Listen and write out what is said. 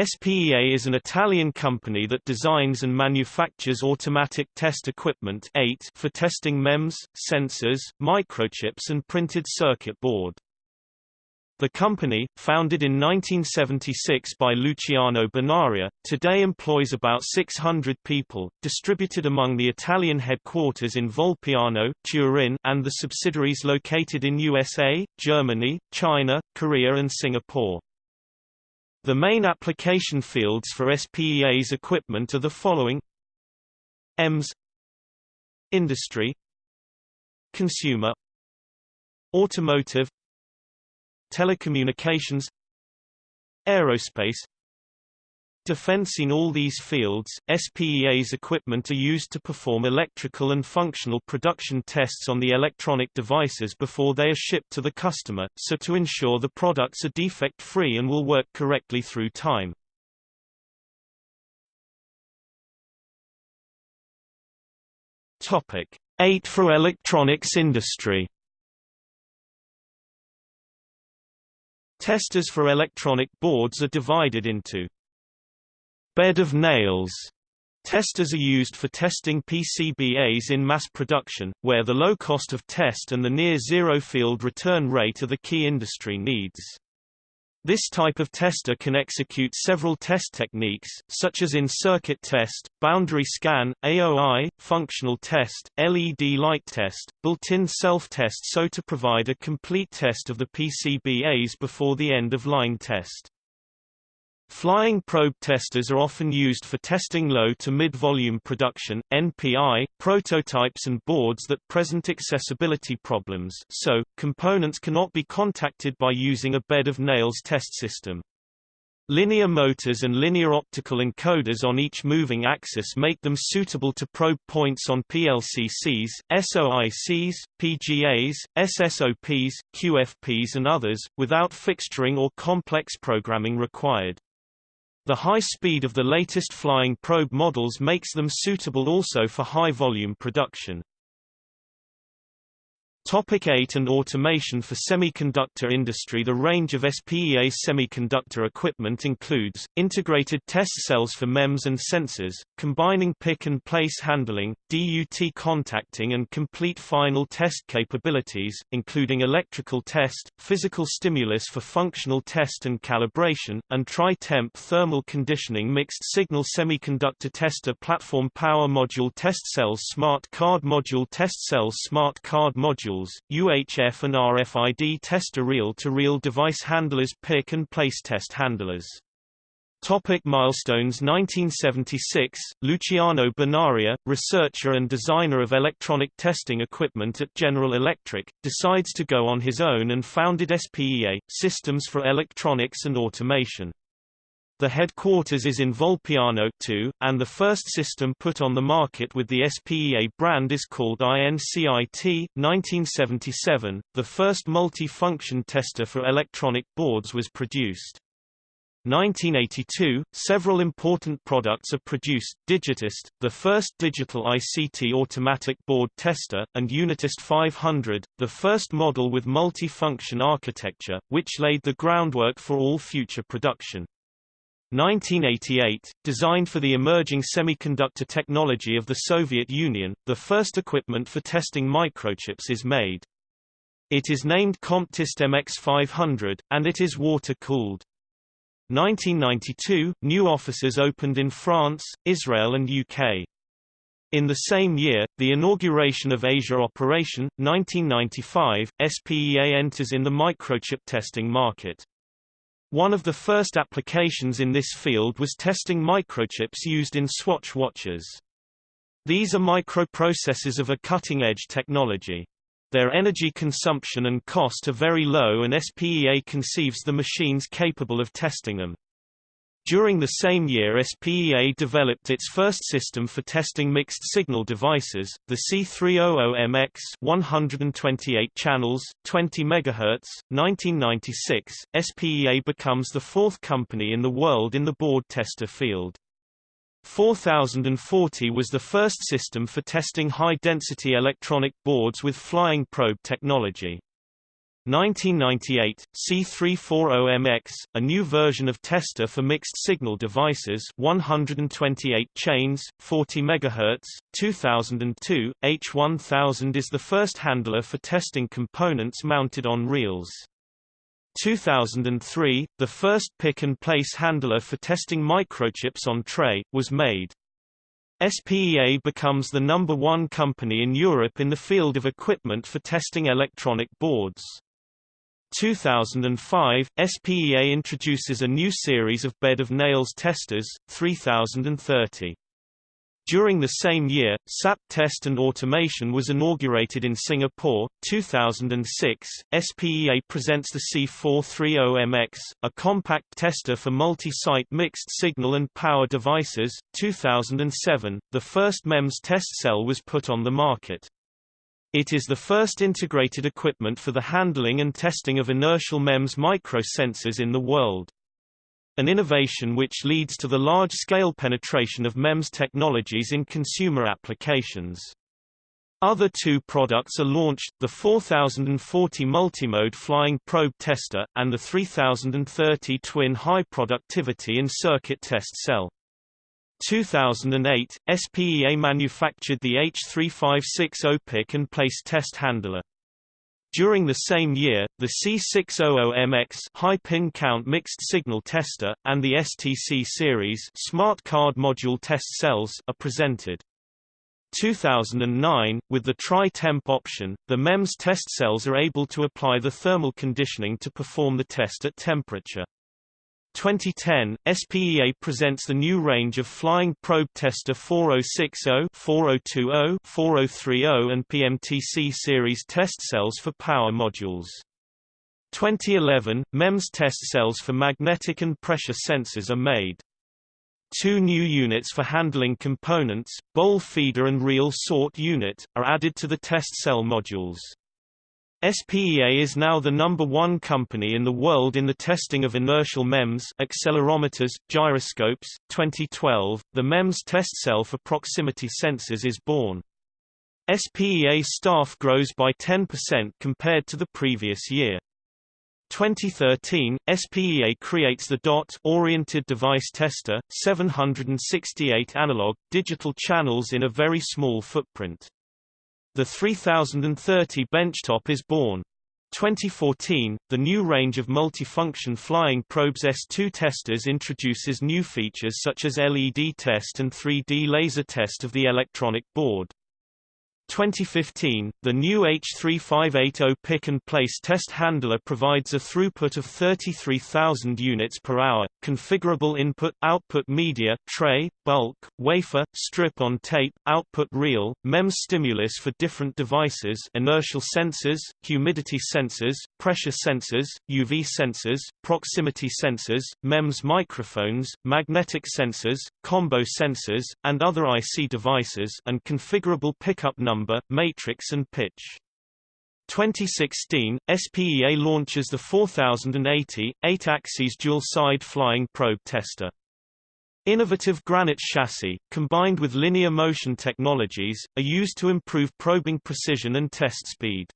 SPEA is an Italian company that designs and manufactures automatic test equipment for testing MEMS, sensors, microchips and printed circuit board. The company, founded in 1976 by Luciano Bonaria, today employs about 600 people, distributed among the Italian headquarters in Volpiano, Turin and the subsidiaries located in USA, Germany, China, Korea and Singapore. The main application fields for SPEA's equipment are the following. EMS. Industry. Consumer. Automotive. Telecommunications. Aerospace defense all these fields, SPEA's equipment are used to perform electrical and functional production tests on the electronic devices before they are shipped to the customer, so to ensure the products are defect-free and will work correctly through time. Topic 8 for electronics industry Testers for electronic boards are divided into Bed of nails Testers are used for testing PCBAs in mass production, where the low cost of test and the near-zero field return rate are the key industry needs. This type of tester can execute several test techniques, such as in-circuit test, boundary scan, AOI, functional test, LED light test, built-in self-test so to provide a complete test of the PCBAs before the end-of-line test. Flying probe testers are often used for testing low to mid-volume production NPI, prototypes and boards that present accessibility problems so, components cannot be contacted by using a bed of nails test system. Linear motors and linear optical encoders on each moving axis make them suitable to probe points on PLCCs, SOICs, PGAs, SSOPs, QFPs and others, without fixturing or complex programming required. The high speed of the latest flying probe models makes them suitable also for high-volume production. Topic 8 and automation for semiconductor industry. The range of SPEA semiconductor equipment includes, integrated test cells for MEMS and sensors, combining pick-and-place handling, DUT contacting and complete final test capabilities, including electrical test, physical stimulus for functional test and calibration, and tri-temp thermal conditioning mixed-signal semiconductor tester platform power module test cells smart card module test cells smart card module UHF and RFID tester reel-to-reel device handlers pick and place test handlers. Topic milestones 1976, Luciano Bonaria, researcher and designer of electronic testing equipment at General Electric, decides to go on his own and founded SPEA, Systems for Electronics and Automation. The headquarters is in Volpiano 2, and the first system put on the market with the SPEA brand is called INCIT. 1977, the first multi-function tester for electronic boards was produced. 1982, several important products are produced, Digitest, the first digital ICT automatic board tester, and Unitest 500, the first model with multi-function architecture, which laid the groundwork for all future production. 1988, designed for the emerging semiconductor technology of the Soviet Union, the first equipment for testing microchips is made. It is named Comptist MX500, and it is water-cooled. 1992, new offices opened in France, Israel and UK. In the same year, the inauguration of Asia Operation, 1995, SPEA enters in the microchip testing market. One of the first applications in this field was testing microchips used in Swatch watches. These are microprocessors of a cutting-edge technology. Their energy consumption and cost are very low and SPEA conceives the machines capable of testing them. During the same year SPEA developed its first system for testing mixed-signal devices, the C300MX 128 channels, 20 MHz, 1996. SPEA becomes the fourth company in the world in the board tester field. 4040 was the first system for testing high-density electronic boards with flying probe technology. 1998, C340MX, a new version of tester for mixed-signal devices 128 chains, 40 MHz, 2002, H1000 is the first handler for testing components mounted on reels. 2003, the first pick-and-place handler for testing microchips on tray, was made. SPEA becomes the number one company in Europe in the field of equipment for testing electronic boards. 2005, SPEA introduces a new series of bed of nails testers, 3030. During the same year, SPEA Test and Automation was inaugurated in Singapore. 2006, SPEA presents the C430MX, a compact tester for multi-site mixed signal and power devices. 2007, the first MEMS test cell was put on the market. It is the first integrated equipment for the handling and testing of inertial MEMS microsensors in the world an innovation which leads to the large-scale penetration of MEMS technologies in consumer applications. Other two products are launched, the 4040 multimode flying probe tester, and the 3030 twin high productivity in circuit test cell. 2008, SPEA manufactured the H356 pick and place test handler. During the same year, the C600MX high pin count mixed signal tester, and the STC series smart card module test cells are presented. 2009, with the tri-temp option, the MEMS test cells are able to apply the thermal conditioning to perform the test at temperature. 2010, SPEA presents the new range of Flying Probe Tester 4060, 4020, 4030 and PMTC series test cells for power modules. 2011, MEMS test cells for magnetic and pressure sensors are made. Two new units for handling components, bowl feeder and reel sort unit, are added to the test cell modules. SPEA is now the number one company in the world in the testing of inertial MEMS accelerometers, gyroscopes. 2012, the MEMS test cell for proximity sensors is born. SPEA staff grows by 10% compared to the previous year. 2013, SPEA creates the DOT-oriented device tester, 768 analog, digital channels in a very small footprint. The 3030 benchtop is born. 2014, the new range of multifunction flying probes S2 testers introduces new features such as LED test and 3D laser test of the electronic board. 2015, the new H3580 pick-and-place test handler provides a throughput of 33,000 units per hour, configurable input-output media tray, bulk, wafer, strip-on tape, output reel, MEMS stimulus for different devices inertial sensors, humidity sensors, pressure sensors, UV sensors, proximity sensors, MEMS microphones, magnetic sensors, combo sensors, and other IC devices and configurable pickup number number, matrix and pitch. 2016, SPEA launches the 4080, 8-axis dual-side flying probe tester. Innovative granite chassis, combined with linear motion technologies, are used to improve probing precision and test speed.